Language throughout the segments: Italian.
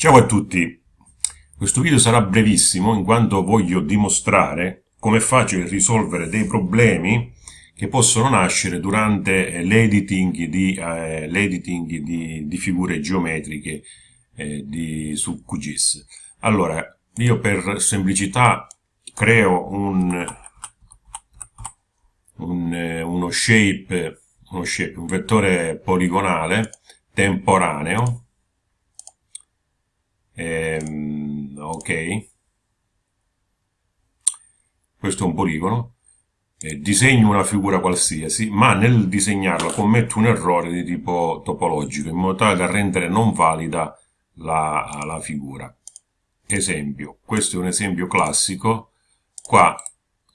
Ciao a tutti, questo video sarà brevissimo in quanto voglio dimostrare come è facile risolvere dei problemi che possono nascere durante l'editing di, eh, di, di, figure geometriche eh, di, su QGIS. Allora, io per semplicità creo un, un, eh, uno, shape, uno shape, un vettore poligonale temporaneo ehm, ok. Questo è un poligono. Eh, disegno una figura qualsiasi ma nel disegnarla commetto un errore di tipo topologico in modo tale da rendere non valida la, la figura. Esempio questo è un esempio classico. Qua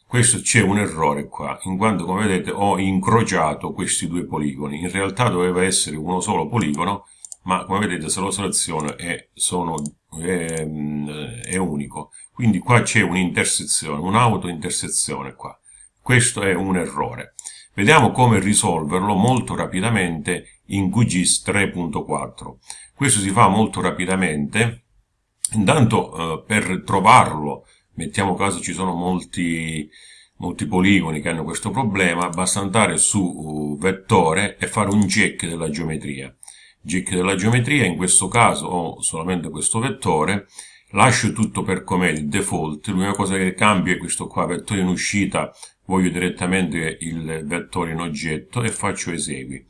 questo c'è un errore qua in quanto come vedete ho incrociato questi due poligoni. In realtà doveva essere uno solo poligono ma come vedete se lo seleziono è, sono, è, è unico. Quindi qua c'è un'intersezione, un'auto-intersezione qua. Questo è un errore. Vediamo come risolverlo molto rapidamente in QGIS 3.4. Questo si fa molto rapidamente. Intanto eh, per trovarlo, mettiamo caso ci sono molti, molti poligoni che hanno questo problema, basta andare su uh, vettore e fare un check della geometria GIC della geometria, in questo caso ho solamente questo vettore, lascio tutto per com'è il default, l'unica cosa che cambia è questo qua, vettore in uscita, voglio direttamente il vettore in oggetto e faccio esegui.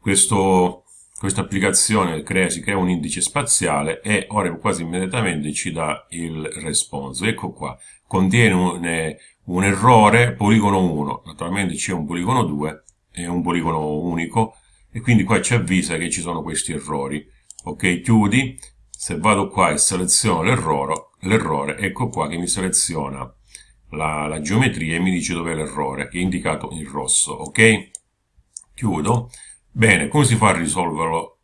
Questo, questa applicazione crea, si crea un indice spaziale e ora quasi immediatamente ci dà il response. Ecco qua, contiene un, un errore poligono 1, naturalmente c'è un poligono 2 e un poligono unico, e quindi qua ci avvisa che ci sono questi errori. Ok, chiudi, se vado qua e seleziono l'errore, ecco qua che mi seleziona la, la geometria e mi dice dov'è l'errore, che è indicato in rosso, ok? Chiudo. Bene, come si fa a risolverlo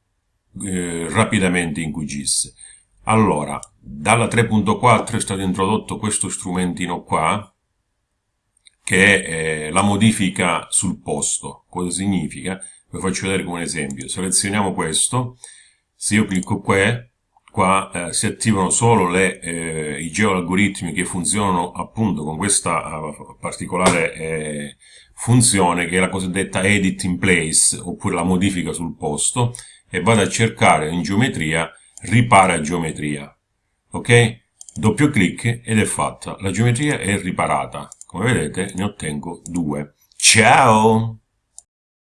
eh, rapidamente in QGIS? Allora, dalla 3.4 è stato introdotto questo strumentino qua, che è eh, la modifica sul posto. Cosa significa? Vi faccio vedere come un esempio. Selezioniamo questo, se io clicco qua, qua eh, si attivano solo le, eh, i geoalgoritmi che funzionano appunto con questa uh, particolare eh, funzione che è la cosiddetta edit in place oppure la modifica sul posto e vado a cercare in geometria ripara geometria. Ok? Doppio clic ed è fatta. La geometria è riparata. Come vedete ne ottengo due. Ciao